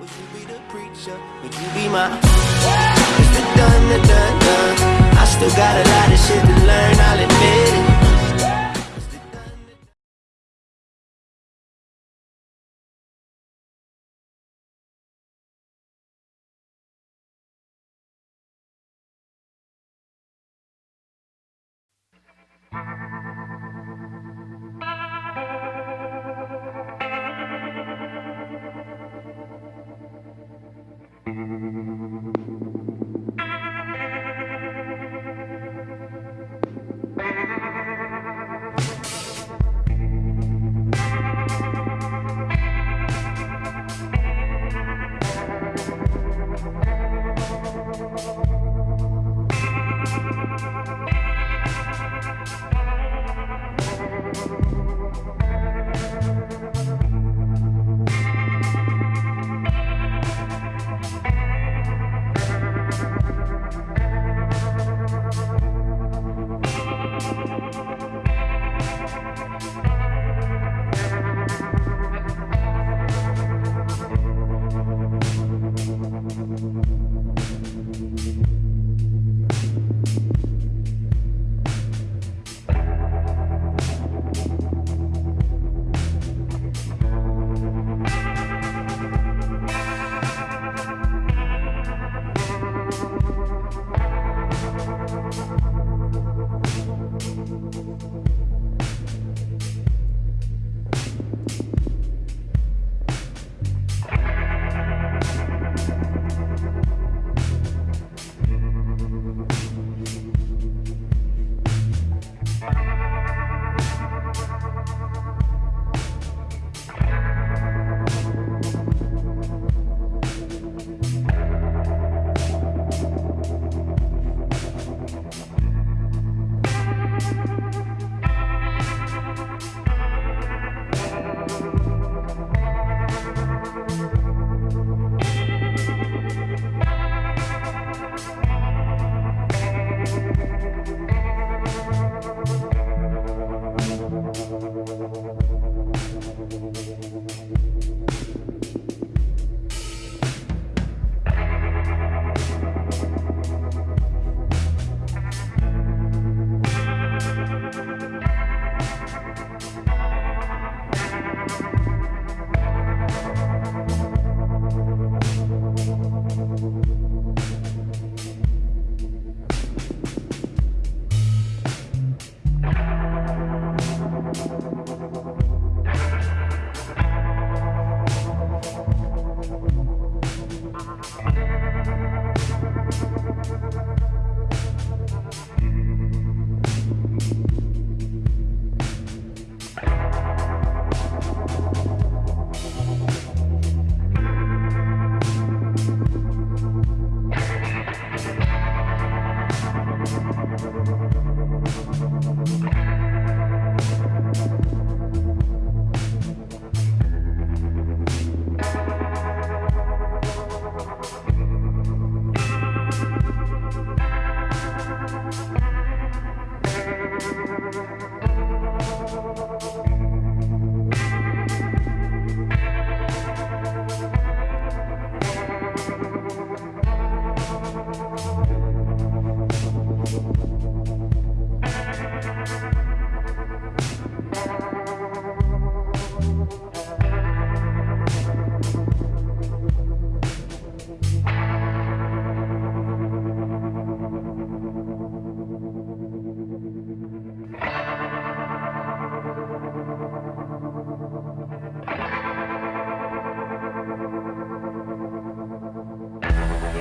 Would you be the preacher? Would you be my? It's the dun, the done, done. I still got a lot of shit to learn, I'll admit it. Thank Thank you.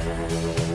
We'll be right back.